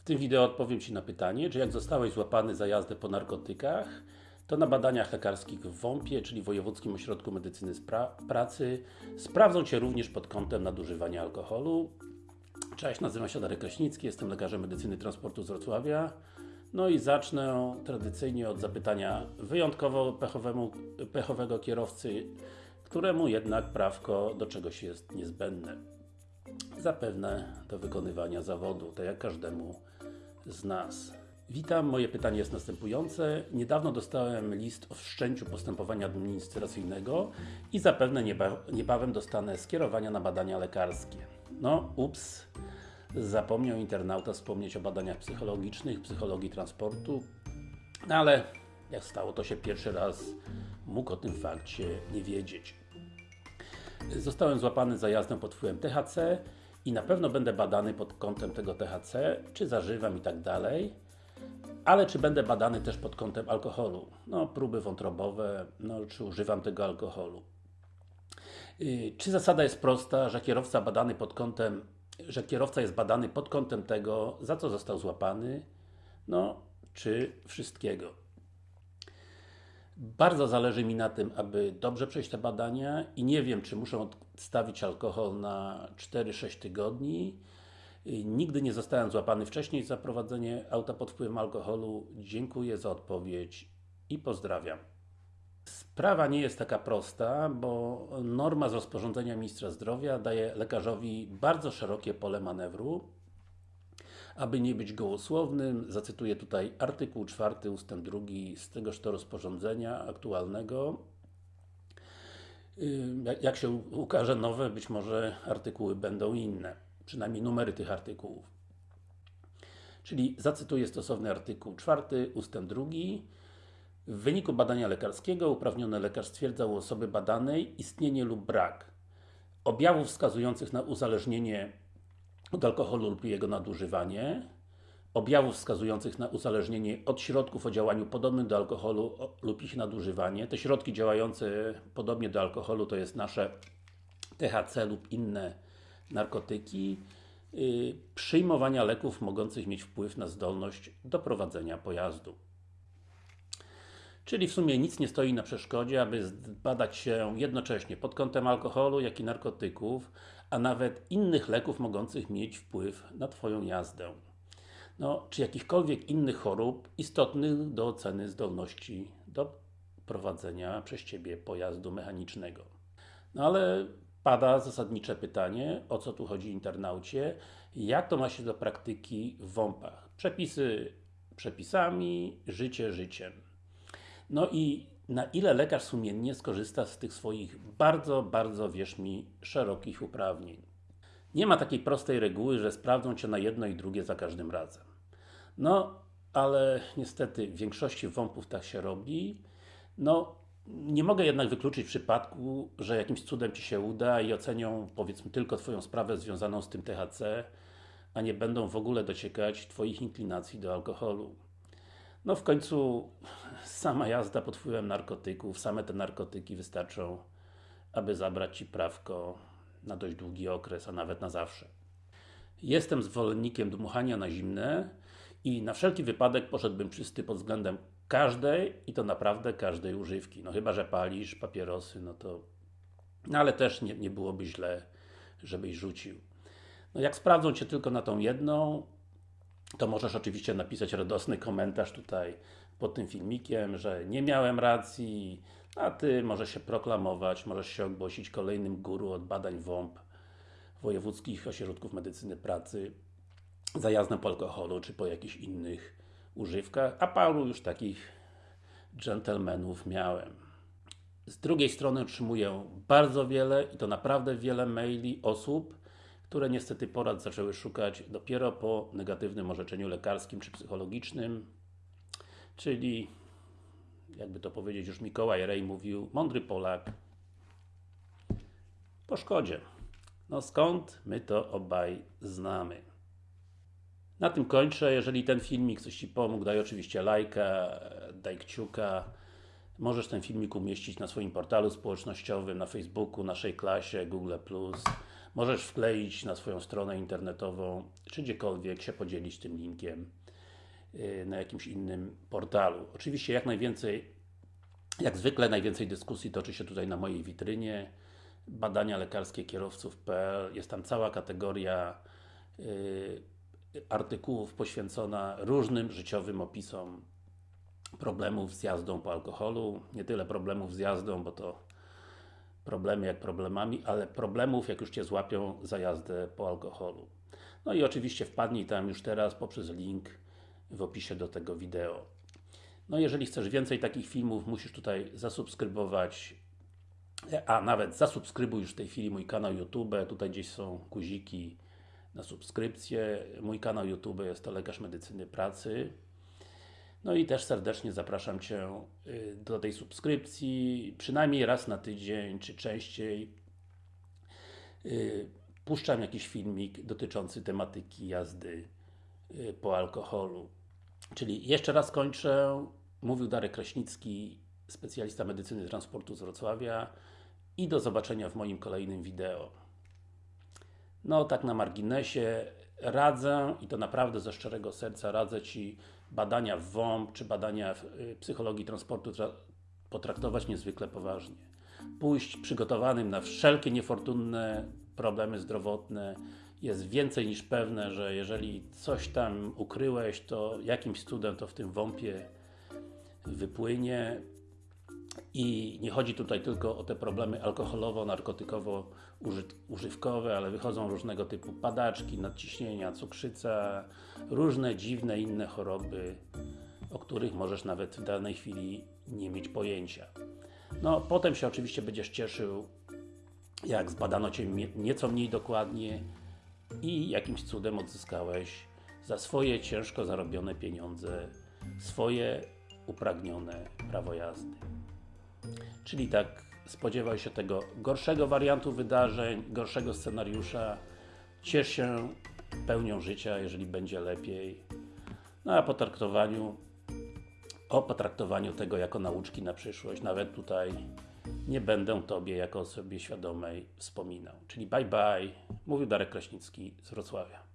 W tym wideo odpowiem Ci na pytanie, czy jak zostałeś złapany za jazdę po narkotykach, to na badaniach lekarskich w WOMP-ie, czyli Wojewódzkim Ośrodku Medycyny Pracy, sprawdzą Cię również pod kątem nadużywania alkoholu. Cześć, nazywam się Darek Kraśnicki, jestem lekarzem medycyny transportu z Wrocławia. No i zacznę tradycyjnie od zapytania wyjątkowo pechowego kierowcy, któremu jednak prawko do czegoś jest niezbędne. Zapewne do wykonywania zawodu, tak jak każdemu z nas. Witam, moje pytanie jest następujące. Niedawno dostałem list o wszczęciu postępowania administracyjnego i zapewne nieba niebawem dostanę skierowania na badania lekarskie. No, ups, zapomniał internauta wspomnieć o badaniach psychologicznych, psychologii transportu, no ale jak stało to się pierwszy raz, mógł o tym fakcie nie wiedzieć. Zostałem złapany za jazdę pod wpływem THC i na pewno będę badany pod kątem tego THC, czy zażywam i tak dalej. Ale czy będę badany też pod kątem alkoholu? No, próby wątrobowe, no, czy używam tego alkoholu? Yy, czy zasada jest prosta, że kierowca badany pod kątem, że kierowca jest badany pod kątem tego, za co został złapany? No, czy wszystkiego? Bardzo zależy mi na tym, aby dobrze przejść te badania i nie wiem, czy muszę odstawić alkohol na 4-6 tygodni. Nigdy nie zostałem złapany wcześniej za prowadzenie auta pod wpływem alkoholu. Dziękuję za odpowiedź i pozdrawiam. Sprawa nie jest taka prosta, bo norma z rozporządzenia Ministra Zdrowia daje lekarzowi bardzo szerokie pole manewru. Aby nie być gołosłownym, zacytuję tutaj artykuł 4 ustęp 2 z tegoż to rozporządzenia aktualnego. Jak się ukaże nowe, być może artykuły będą inne, przynajmniej numery tych artykułów. Czyli zacytuję stosowny artykuł 4 ustęp 2 w wyniku badania lekarskiego uprawniony lekarz stwierdza u osoby badanej istnienie lub brak objawów wskazujących na uzależnienie od alkoholu lub jego nadużywanie, objawów wskazujących na uzależnienie od środków o działaniu podobnym do alkoholu lub ich nadużywanie. Te środki działające podobnie do alkoholu to jest nasze THC lub inne narkotyki, yy, przyjmowania leków mogących mieć wpływ na zdolność do prowadzenia pojazdu. Czyli w sumie nic nie stoi na przeszkodzie, aby zbadać się jednocześnie pod kątem alkoholu, jak i narkotyków, a nawet innych leków mogących mieć wpływ na Twoją jazdę. No, czy jakichkolwiek innych chorób istotnych do oceny zdolności do prowadzenia przez Ciebie pojazdu mechanicznego. No ale pada zasadnicze pytanie, o co tu chodzi internaucie, jak to ma się do praktyki w WOMP-ach. Przepisy przepisami, życie życiem. No i na ile lekarz sumiennie skorzysta z tych swoich bardzo, bardzo, wierz mi, szerokich uprawnień. Nie ma takiej prostej reguły, że sprawdzą Cię na jedno i drugie za każdym razem. No, ale niestety w większości WOMP-ów tak się robi. No, nie mogę jednak wykluczyć przypadku, że jakimś cudem Ci się uda i ocenią powiedzmy tylko Twoją sprawę związaną z tym THC, a nie będą w ogóle dociekać Twoich inklinacji do alkoholu. No w końcu sama jazda pod wpływem narkotyków, same te narkotyki wystarczą, aby zabrać Ci prawko na dość długi okres, a nawet na zawsze. Jestem zwolennikiem dmuchania na zimne i na wszelki wypadek poszedłbym czysty pod względem każdej i to naprawdę każdej używki. No chyba, że palisz papierosy, no to no ale też nie, nie byłoby źle, żebyś rzucił. No jak sprawdzą Cię tylko na tą jedną, to możesz oczywiście napisać radosny komentarz tutaj pod tym filmikiem, że nie miałem racji, a Ty możesz się proklamować, możesz się ogłosić kolejnym guru od badań WOMP Wojewódzkich Ośrodków Medycyny Pracy za jazdę po alkoholu, czy po jakichś innych używkach, a paru już takich dżentelmenów miałem. Z drugiej strony otrzymuję bardzo wiele i to naprawdę wiele maili osób, które niestety porad zaczęły szukać dopiero po negatywnym orzeczeniu lekarskim czy psychologicznym, czyli jakby to powiedzieć już Mikołaj Rej mówił, mądry Polak po szkodzie. No skąd my to obaj znamy? Na tym kończę. Jeżeli ten filmik coś Ci pomógł, daj oczywiście lajka, daj kciuka. Możesz ten filmik umieścić na swoim portalu społecznościowym, na Facebooku, naszej klasie, Google+. Możesz wkleić na swoją stronę internetową, czy gdziekolwiek się podzielić tym linkiem yy, na jakimś innym portalu. Oczywiście jak najwięcej, jak zwykle najwięcej dyskusji toczy się tutaj na mojej witrynie. Badania lekarskie kierowców.pl jest tam cała kategoria yy, artykułów poświęcona różnym życiowym opisom problemów z jazdą po alkoholu, nie tyle problemów z jazdą, bo to problemy jak problemami, ale problemów jak już Cię złapią za jazdę po alkoholu. No i oczywiście wpadnij tam już teraz poprzez link w opisie do tego wideo. No jeżeli chcesz więcej takich filmów, musisz tutaj zasubskrybować a nawet zasubskrybuj już w tej chwili mój kanał YouTube, tutaj gdzieś są guziki na subskrypcję. Mój kanał YouTube jest to Lekarz Medycyny Pracy. No i też serdecznie zapraszam Cię y, do tej subskrypcji, przynajmniej raz na tydzień, czy częściej. Y, puszczam jakiś filmik dotyczący tematyki jazdy y, po alkoholu. Czyli jeszcze raz kończę. Mówił Darek Kraśnicki, specjalista medycyny transportu z Wrocławia i do zobaczenia w moim kolejnym wideo. No, tak na marginesie, radzę i to naprawdę ze szczerego serca radzę Ci badania w WOMP, czy badania w y, psychologii transportu potraktować niezwykle poważnie. Pójść przygotowanym na wszelkie niefortunne problemy zdrowotne jest więcej niż pewne, że jeżeli coś tam ukryłeś, to jakimś cudem to w tym WOMPie wypłynie i nie chodzi tutaj tylko o te problemy alkoholowo-narkotykowo-używkowe, ale wychodzą różnego typu padaczki, nadciśnienia, cukrzyca, różne dziwne inne choroby, o których możesz nawet w danej chwili nie mieć pojęcia. No, potem się oczywiście będziesz cieszył, jak zbadano Cię nieco mniej dokładnie i jakimś cudem odzyskałeś za swoje ciężko zarobione pieniądze swoje upragnione prawo jazdy. Czyli tak, spodziewaj się tego gorszego wariantu wydarzeń, gorszego scenariusza. Ciesz się pełnią życia, jeżeli będzie lepiej. No a po traktowaniu, o potraktowaniu tego jako nauczki na przyszłość, nawet tutaj nie będę Tobie jako osobie świadomej wspominał. Czyli bye bye, mówił Darek Kraśnicki z Wrocławia.